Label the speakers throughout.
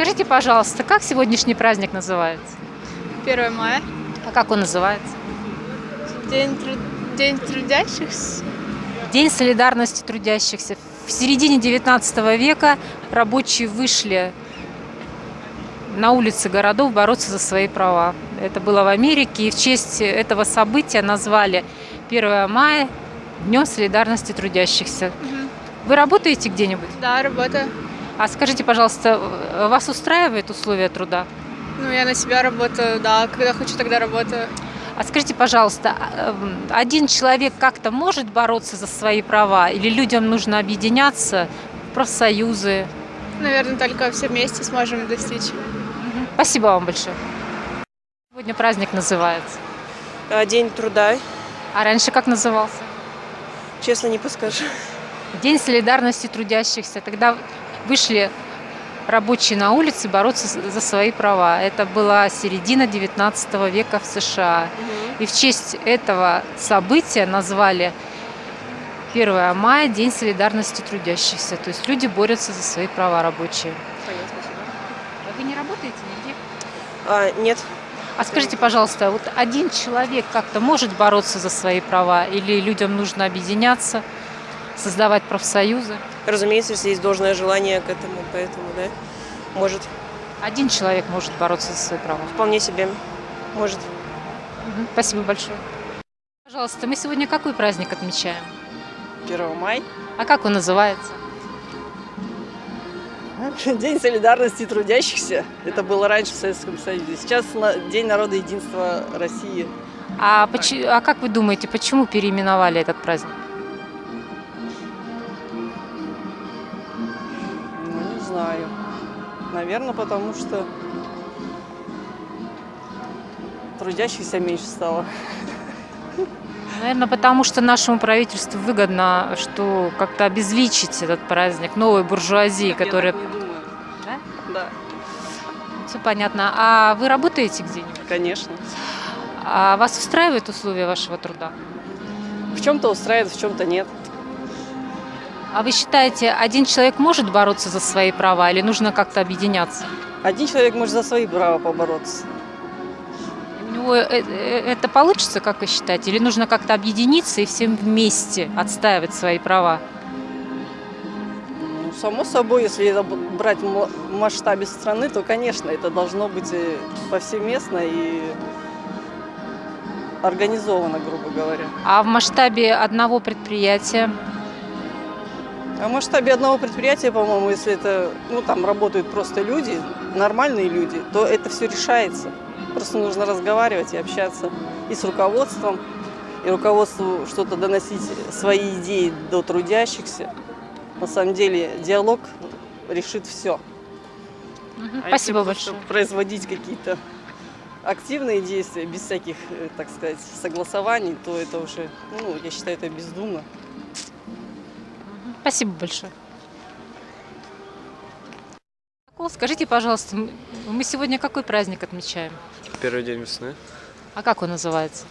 Speaker 1: Скажите, пожалуйста, как сегодняшний праздник называется?
Speaker 2: 1 мая.
Speaker 1: А как он называется?
Speaker 2: День, тру- День трудящихся.
Speaker 1: День солидарности трудящихся. В середине 19 века рабочие вышли на улицы городов бороться за свои права. Это было в Америке, и в честь этого события назвали 1 мая Днем солидарности трудящихся. Вы работаете где-нибудь?
Speaker 2: Да, работаю.
Speaker 1: А скажите, пожалуйста, вас устраивает условия труда?
Speaker 2: Ну, я на себя работаю, да. Когда хочу, тогда работаю.
Speaker 1: А скажите, пожалуйста, а, эм, один человек как-то может бороться за свои права? Или людям нужно объединяться в профсоюзы?
Speaker 2: Наверное, только все вместе сможем достичь.
Speaker 1: Спасибо вам большое. Сегодня праздник называется.
Speaker 3: А, День труда,
Speaker 1: А раньше как назывался?
Speaker 3: честно не подскажу.
Speaker 1: День солидарности трудящихся. Тогда вышли рабочие на улицы бороться за свои права. Это была середина 19 века в США. И в честь этого события назвали 1 мая День солидарности трудящихся. То есть люди борются за свои права рабочие. А Вы не работаете нигде?
Speaker 3: А, нет,
Speaker 1: А скажите, пожалуйста, вот один человек как-то может бороться за свои права или людям нужно объединяться, создавать профсоюзы?
Speaker 3: разумеется, если есть должное желание к этому, поэтому, да, может,
Speaker 1: Один человек может бороться за свои права.
Speaker 3: вполне себе, может.
Speaker 1: Спасибо большое. Пожалуйста, мы сегодня какой праздник отмечаем?
Speaker 4: 1 мая.
Speaker 1: А как он называется?
Speaker 4: День солидарности трудящихся. Это было раньше в Советском Союзе. Сейчас День народа единства России.
Speaker 1: А, поч- а как вы думаете, почему переименовали этот праздник?
Speaker 4: Наверное, потому что трудящихся меньше стало.
Speaker 1: Наверное, потому что нашему правительству выгодно, что как-то обезличить этот праздник новой буржуазии, которая...
Speaker 4: Так.
Speaker 1: Да?
Speaker 4: Да,
Speaker 1: Все понятно. А вы работаете где-нибудь?
Speaker 4: конечно.
Speaker 1: А вас устраивают условия вашего труда?
Speaker 4: В чем-то устраивает, в чем-то нет.
Speaker 1: А вы считаете, один человек может бороться за свои права или нужно как-то объединяться?
Speaker 4: Один человек может за свои права побороться.
Speaker 1: У него э- э- это получится, как вы считаете? Или нужно как-то объединиться и всем вместе отстаивать свои права?
Speaker 4: Ну, само собой, если это брать в масштабе страны, то, конечно, это должно быть э, повсеместно и организовано, грубо говоря.
Speaker 1: А в масштабе одного предприятия?
Speaker 4: А в масштабе одного предприятия, по-моему, если это, ну, там работают просто люди, нормальные люди, то это все решается. Просто нужно разговаривать и общаться и с руководством, и руководству что-то доносить, свои идеи до трудящихся. На самом деле диалог решит все.
Speaker 1: Мгм, Спасибо большое.
Speaker 4: производить какие-то активные действия без всяких, э, так сказать, согласований, то это уже, ну, я считаю, это бездумно.
Speaker 1: Спасибо большое. Скажите, пожалуйста, мы сегодня какой праздник отмечаем?
Speaker 5: Первый день весны.
Speaker 1: А как он называется?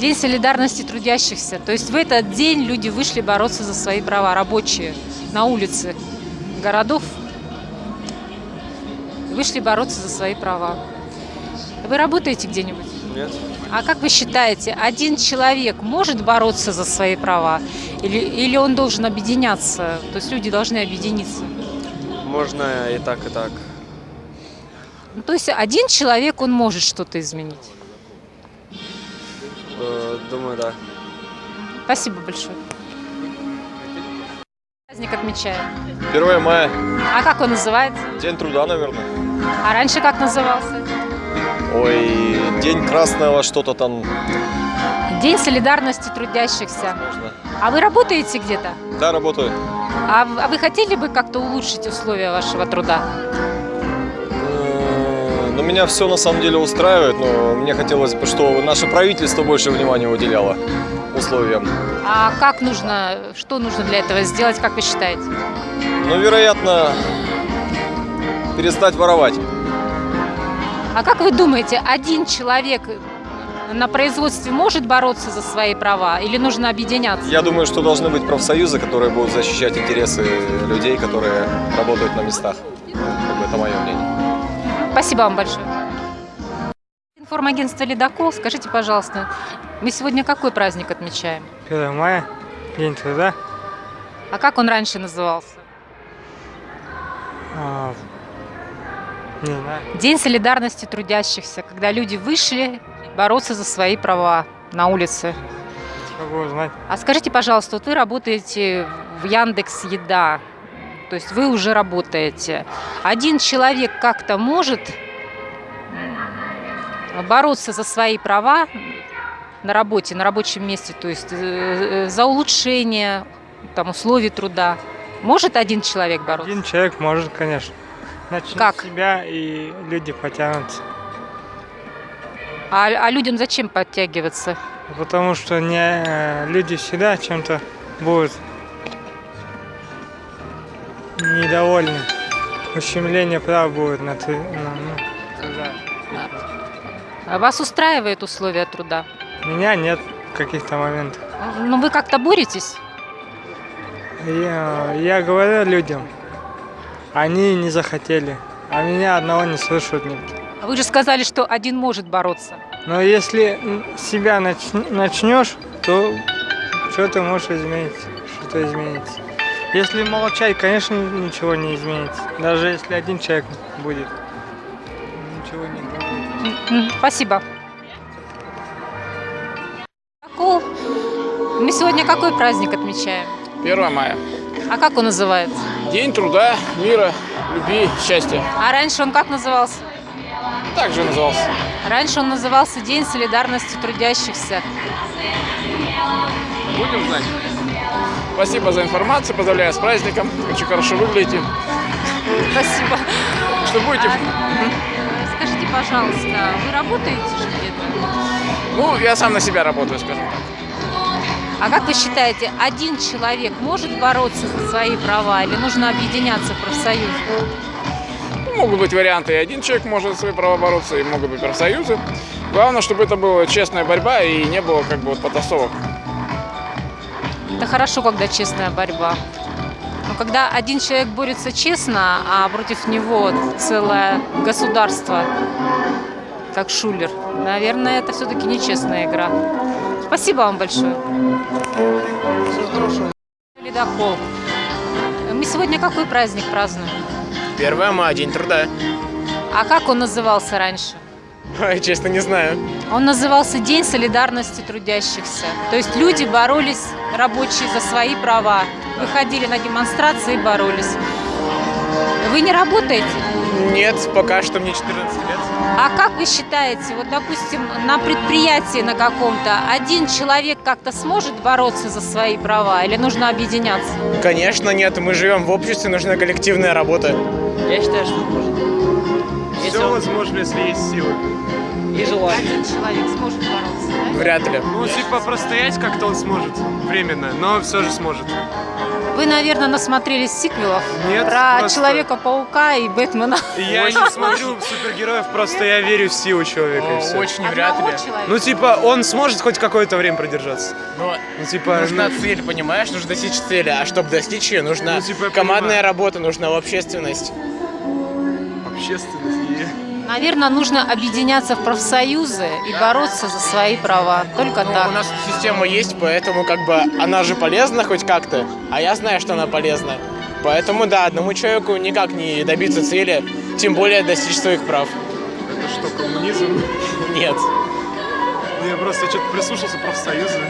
Speaker 1: День солидарности трудящихся. То есть в этот день люди вышли бороться за свои права, рабочие, на улицы городов. Вышли бороться за свои права. Вы работаете где-нибудь?
Speaker 5: Нет.
Speaker 1: А как вы считаете, один человек может бороться за свои права? Или, или он должен объединяться? То есть люди должны объединиться?
Speaker 5: Можно и так, и так.
Speaker 1: Ну, то есть один человек, он может что-то изменить.
Speaker 5: Э, Думаю, да.
Speaker 1: Спасибо большое. Праздник отмечаем.
Speaker 6: 1 мая.
Speaker 1: А как он называется?
Speaker 6: День труда, наверное.
Speaker 1: А раньше как назывался?
Speaker 6: Ой, День красного что-то там.
Speaker 1: День солидарности трудящихся.
Speaker 6: Можно.
Speaker 1: А вы работаете где-то?
Speaker 6: Да, работаю.
Speaker 1: А, а вы хотели бы как-то улучшить условия вашего труда?
Speaker 6: Э, Ну, меня все на самом деле устраивает, но мне хотелось бы, чтобы наше правительство больше внимания уделяло условиям.
Speaker 1: А как нужно, что нужно для этого сделать, как вы считаете?
Speaker 6: Ну, вероятно, перестать воровать.
Speaker 1: А как вы думаете, один человек на производстве может бороться за свои права или нужно объединяться?
Speaker 6: Я думаю, что должны быть профсоюзы, которые будут защищать интересы людей, которые работают на местах. Это мое мнение.
Speaker 1: Спасибо вам большое. Информагентство «Ледокол». Скажите, пожалуйста, мы сегодня какой праздник отмечаем?
Speaker 7: 1 мая, День труда.
Speaker 1: А как он раньше назывался?
Speaker 7: А, не знаю.
Speaker 1: День солидарности трудящихся, когда люди вышли бороться за свои права на улице. А скажите, пожалуйста, вот вы работаете в Яндекс Еда, то есть вы уже работаете. Один человек как-то может бороться за свои права на работе, на рабочем месте, то есть э, э, за улучшение там, условий труда. Может один человек бороться?
Speaker 7: Один человек может, конечно. Начни
Speaker 1: Как?
Speaker 7: с себя, и люди потянутся.
Speaker 1: А, а людям зачем подтягиваться?
Speaker 7: Потому что не, люди всегда чем-то будут недовольны. Ущемление прав будет на, ты- на- ну, труда.
Speaker 1: А Вас устраивает условия труда?
Speaker 7: Меня нет каких-то моментов.
Speaker 1: Ну, вы как-то боретесь?
Speaker 7: Я, я говорю людям, они не захотели, а меня одного не слышат никто.
Speaker 1: Вы же сказали, что один может бороться.
Speaker 7: Но если себя нач- начнешь, то что ты можешь изменить, что-то изменится. Если молчать, конечно, ничего не изменится. Даже если один человек будет, ничего не будет.
Speaker 1: Спасибо. Мы сегодня какой праздник отмечаем?
Speaker 8: 1 мая.
Speaker 1: А как он называется?
Speaker 8: День труда, мира, любви, счастья.
Speaker 1: А раньше он как назывался?
Speaker 8: Так же назывался.
Speaker 1: Раньше он назывался День солидарности трудящихся.
Speaker 8: Будем знать. Спасибо за информацию, поздравляю с праздником. Очень хорошо выглядите.
Speaker 1: Спасибо.
Speaker 8: Что будете?
Speaker 1: А, Скажите, пожалуйста, вы работаете же где-то?
Speaker 8: Ну, я сам на себя работаю, скажем так.
Speaker 1: А как вы считаете, один человек может бороться за свои права или нужно объединяться в профсоюз?
Speaker 8: Ну, могут быть варианты. И один человек может за свои права бороться, и могут быть профсоюзы. Главное, чтобы это была честная борьба и не было как бы вот потасовок.
Speaker 1: Это хорошо, когда честная борьба. Но когда один человек борется честно, а против него целое государство, как Шулер, наверное, это все-таки нечестная игра. Спасибо вам большое. Ледокол. Мы сегодня какой праздник празднуем?
Speaker 8: 1 мая, день труда.
Speaker 1: А как он назывался раньше?
Speaker 8: Ой, честно, не знаю.
Speaker 1: Он назывался День солидарности трудящихся. То есть люди боролись, рабочие, за свои права. Выходили на демонстрации и боролись. Вы не работаете?
Speaker 8: Нет, пока что мне 14 лет.
Speaker 1: А как вы считаете, вот, допустим, на предприятии на каком-то один человек как-то сможет бороться за свои права или нужно объединяться?
Speaker 8: Конечно, нет. Мы живем в обществе, нужна коллективная работа.
Speaker 9: Я считаю, что может.
Speaker 8: Все возможно, если есть силы.
Speaker 9: И желание.
Speaker 1: Один человек сможет бороться, да?
Speaker 8: Вряд ли.
Speaker 10: Ну, типа, простоять как-то он сможет. Временно, но все же сможет.
Speaker 1: Вы, наверное, насмотрелись сиквелов
Speaker 10: Нет,
Speaker 1: про
Speaker 10: просто-
Speaker 1: Человека-паука и Бэтмена.
Speaker 10: Я не смотрю супергероев, просто я верю в силу человека и все.
Speaker 8: Очень вряд ли.
Speaker 1: человека.
Speaker 10: Ну, типа, он сможет хоть какое-то время продержаться.
Speaker 8: Но
Speaker 10: Ну, типа,
Speaker 8: нужна
Speaker 10: ну,
Speaker 8: цель, понимаешь? Нужно достичь цели. А чтобы достичь ее, нужна
Speaker 10: Ну, типа,
Speaker 8: командная
Speaker 10: понимаю.
Speaker 8: работа, нужна общественность.
Speaker 10: общественность.
Speaker 1: Наверное, нужно объединяться в профсоюзы и бороться за свои права. Только
Speaker 8: Ну,
Speaker 1: так.
Speaker 8: у нас система есть, поэтому как бы она же полезна хоть как-то, а я знаю, что она полезна. Поэтому да, одному человеку никак не добиться цели, тем более достичь своих прав.
Speaker 10: Это что, коммунизм?
Speaker 8: Нет.
Speaker 10: Я просто что-то прислушался профсоюзы.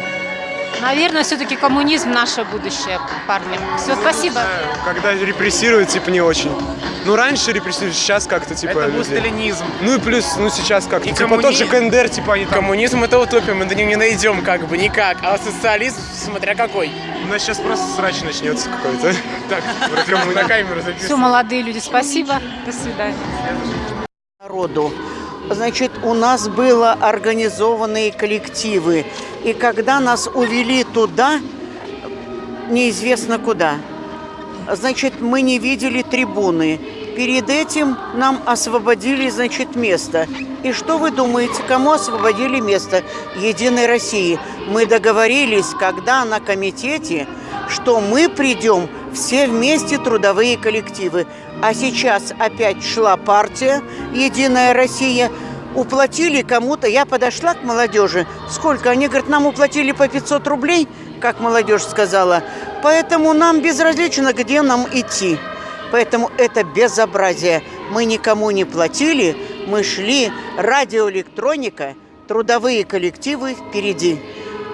Speaker 1: Наверное, все-таки коммунизм наше будущее, парни. Все, спасибо.
Speaker 10: Когда репрессируют, типа, не очень. Ну, раньше репрессируют, сейчас как-то, типа,
Speaker 8: Это был
Speaker 10: людей.
Speaker 8: сталинизм.
Speaker 10: Ну и плюс, ну сейчас как-то.
Speaker 8: И
Speaker 10: Типа
Speaker 8: коммуни-
Speaker 10: тот же КНДР, типа, они там...
Speaker 8: Коммунизм это утопия, мы до него не найдем как бы никак. А социализм, смотря какой.
Speaker 10: У нас сейчас просто срач начнется какой-то.
Speaker 8: Так, на камеру
Speaker 1: Все,
Speaker 8: записывай.
Speaker 1: молодые люди, спасибо. До свидания.
Speaker 9: Народу. Значит, у нас было организованные коллективы. И когда нас увели туда, неизвестно куда, значит, мы не видели трибуны. Перед этим нам освободили, значит, место. И что вы думаете, кому освободили место? Единой России. Мы договорились, когда на комитете, что мы придем все вместе трудовые коллективы. А сейчас опять шла партия «Единая Россия», уплатили кому-то. Я подошла к молодежи. Сколько? Они говорят, нам уплатили по 500 рублей, как молодежь сказала. Поэтому нам безразлично, где нам идти. Поэтому это безобразие. Мы никому не платили, мы шли, радиоэлектроника, трудовые коллективы впереди.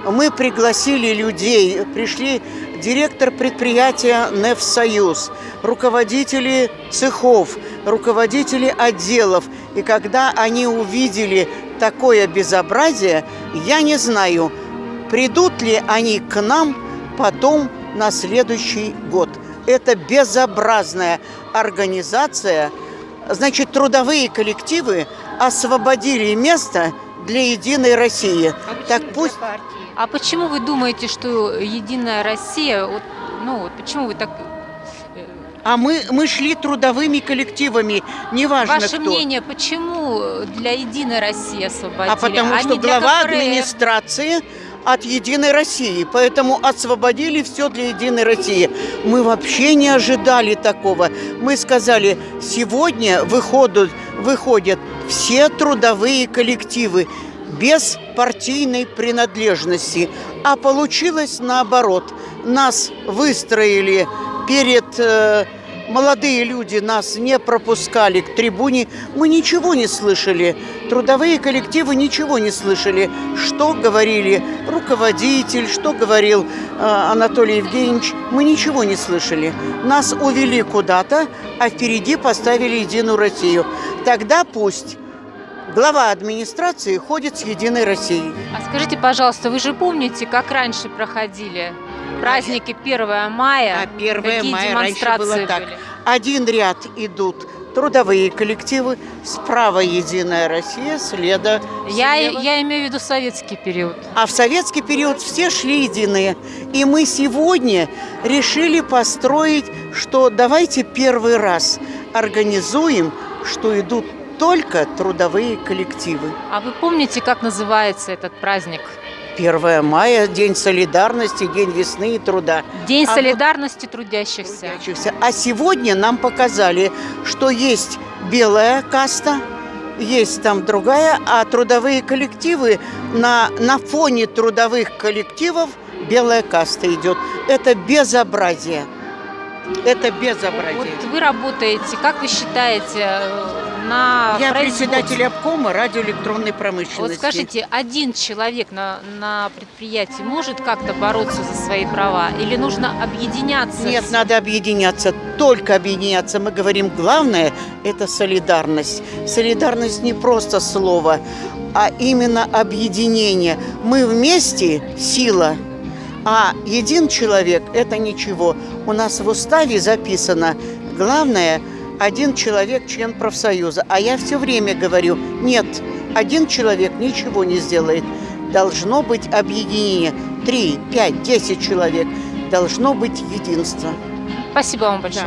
Speaker 9: Мы пригласили людей, пришли директор предприятия «Нефсоюз», руководители цехов, руководители отделов. И когда они увидели такое безобразие, я не знаю, придут ли они к нам потом на следующий год. Это безобразная организация. Значит, трудовые коллективы освободили место для «Единой России». так пусть...
Speaker 1: А почему вы думаете, что Единая Россия, вот, ну вот почему вы так...
Speaker 9: А мы, мы шли трудовыми коллективами, неважно
Speaker 1: Ваше
Speaker 9: кто.
Speaker 1: мнение, почему для Единой России освободили,
Speaker 9: А потому
Speaker 1: а
Speaker 9: что глава
Speaker 1: КПРФ?
Speaker 9: администрации от Единой России, поэтому освободили все для Единой России. Мы вообще не ожидали такого. Мы сказали, сегодня выходят, выходят все трудовые коллективы без партийной принадлежности. А получилось наоборот. Нас выстроили перед... э, молодые люди нас не пропускали к трибуне. Мы ничего не слышали. Трудовые коллективы ничего не слышали. Что говорили руководитель, что говорил э, Анатолий Евгеньевич. Мы ничего не слышали. Нас увели куда-то, а впереди поставили Единую Россию. Тогда пусть глава администрации ходит с Единой Россией.
Speaker 1: А скажите, пожалуйста, вы же помните, как раньше проходили праздники 1 мая?
Speaker 9: А 1
Speaker 1: Какие
Speaker 9: мая раньше
Speaker 1: демонстрации
Speaker 9: было так.
Speaker 1: были?
Speaker 9: Один ряд идут трудовые коллективы, справа Единая Россия, следа
Speaker 1: Я,
Speaker 9: слева.
Speaker 1: я имею в виду советский период.
Speaker 9: А в советский период все шли единые. И мы сегодня решили построить, что давайте первый раз организуем, что идут только трудовые коллективы.
Speaker 1: А вы помните, как называется этот праздник?
Speaker 9: 1 мая, День солидарности, День весны и труда.
Speaker 1: День
Speaker 9: А вот-
Speaker 1: солидарности трудящихся.
Speaker 9: трудящихся. А сегодня нам показали, что есть белая каста, есть там другая, а трудовые коллективы на, на фоне трудовых коллективов белая каста идет. Это безобразие. Это безобразие.
Speaker 1: Вот вы работаете, как вы считаете, э, на
Speaker 9: Я председатель обкома радиоэлектронной
Speaker 1: Вот
Speaker 9: промышленности.
Speaker 1: скажите, один человек на, на предприятии может как-то бороться за свои права? Или нужно объединяться?
Speaker 9: Нет,
Speaker 1: с-
Speaker 9: надо объединяться, только объединяться. Мы говорим, главное – это солидарность. Солидарность не просто слово, а именно объединение. Мы вместе – сила, а един человек – это ничего. У нас в уставе записано, главное – один человек – член профсоюза. А я все время говорю, нет, один человек ничего не сделает. Должно быть объединение. Три, пять, десять человек. Должно быть единство.
Speaker 1: Спасибо вам большое.